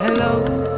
Hello.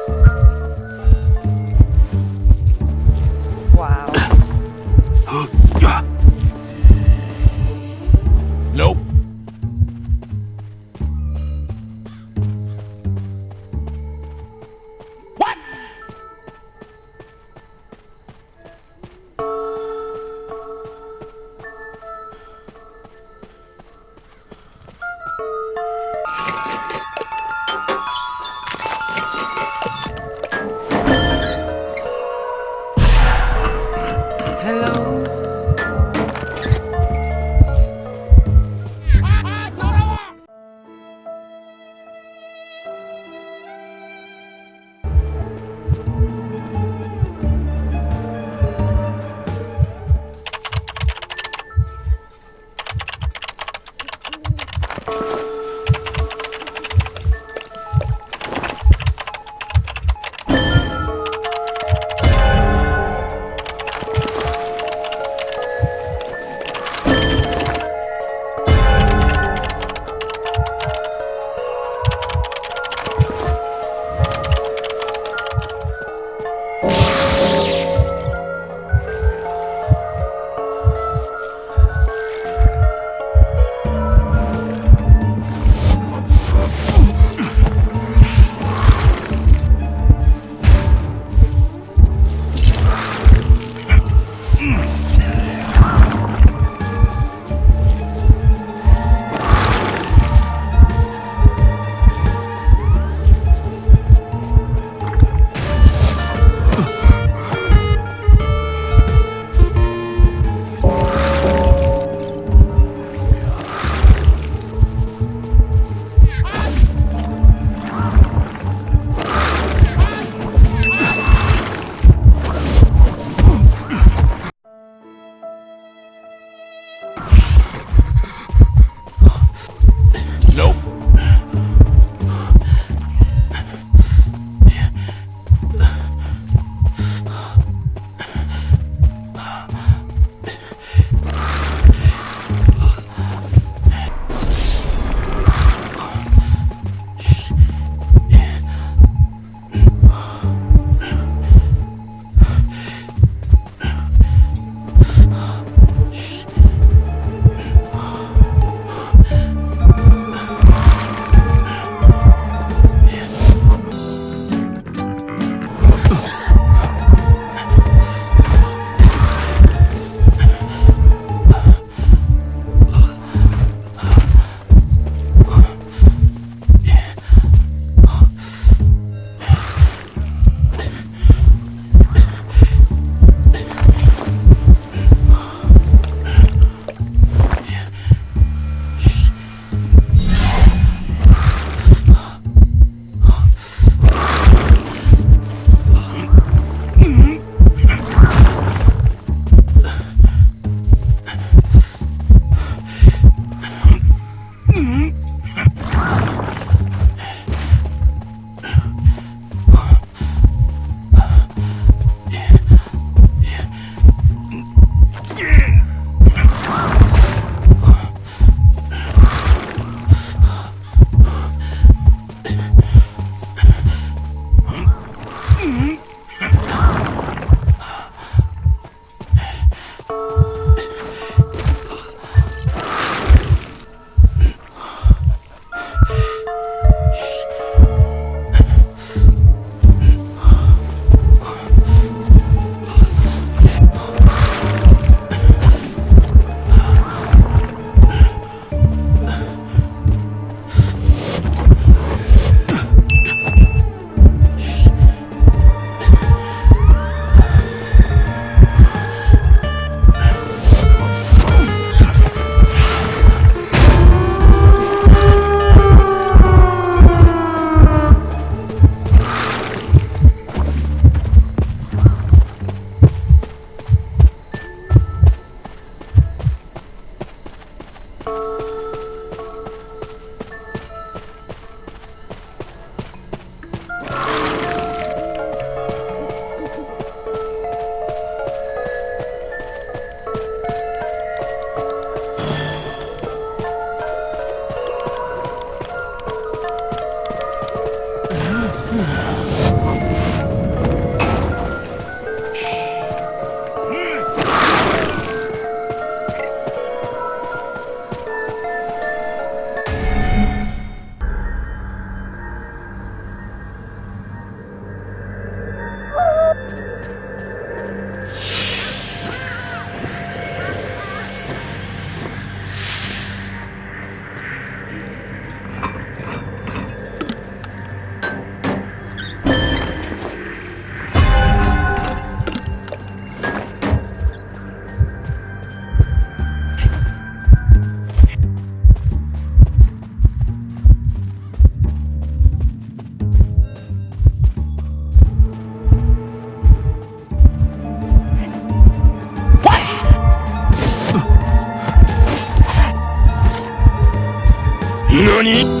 Johnny.